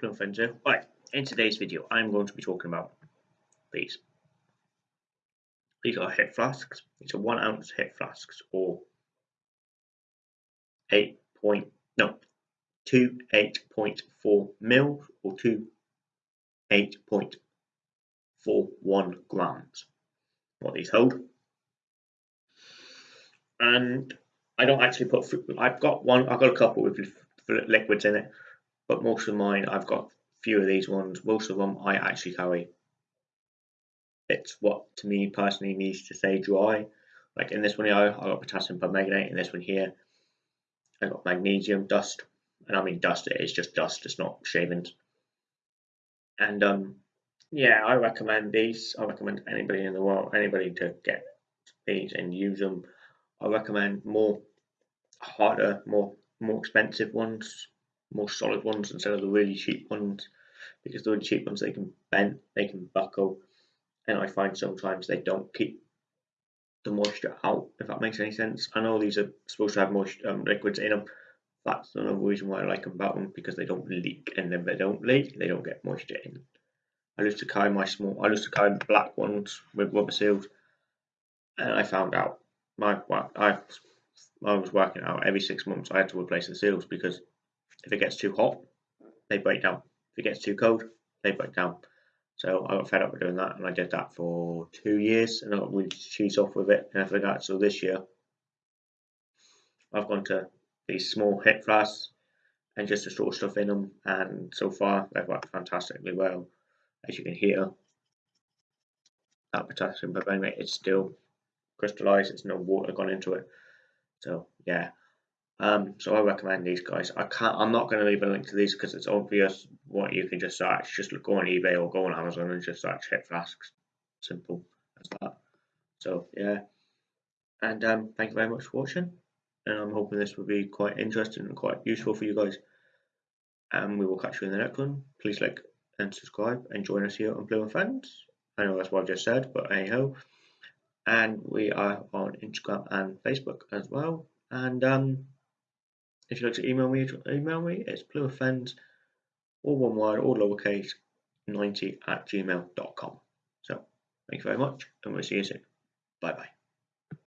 Plum Friends here. Right, in today's video I'm going to be talking about these. These are hip flasks. These are one ounce hip flasks or eight point no two eight point four mil or two eight point four one grams. What these hold. And I don't actually put I've got one I've got a couple with liquids in it but most of mine I've got few of these ones. Most of them I actually carry. It's what to me personally needs to stay dry. Like in this one here, I got potassium permanganate. In this one here, I got magnesium dust, and I mean dust. It is just dust. It's not shavings. And um, yeah, I recommend these. I recommend anybody in the world, anybody to get these and use them. I recommend more harder, more more expensive ones more solid ones instead of the really cheap ones because the really cheap ones they can bend, they can buckle, and I find sometimes they don't keep the moisture out. If that makes any sense, I know these are supposed to have moisture um, liquids in them. That's another reason why I like them about them because they don't leak, and if they don't leak, they don't get moisture in. I used to carry my small, I used to carry black ones with rubber seals, and I found out my I I was working out every six months I had to replace the seals because if it gets too hot, they break down. If it gets too cold, they break down. So I got fed up with doing that, and I did that for two years, and I got really cheese off with it and everything like that. So this year, I've gone to these small hip flasks and just to store stuff in them, and so far they've worked fantastically well. As you can hear, that potassium permanganate is still crystallized. There's no water gone into it. So yeah, um, so I recommend these guys. I can't. I'm not going to leave a link to these because it's obvious what you can just search. Just go on eBay or go on Amazon and just search hip flasks. Simple as that. So yeah, and um, thank you very much for watching. And I'm hoping this will be quite interesting and quite useful for you guys. And we will catch you in the next one. Please like and subscribe and join us here on Blue and Friends. I know that's what I've just said, but anyhow. And we are on Instagram and Facebook as well. And um, if you'd like to email me, email me. It's blueoffends, all one word, all lowercase, 90 at gmail.com. So, thank you very much, and we'll see you soon. Bye bye.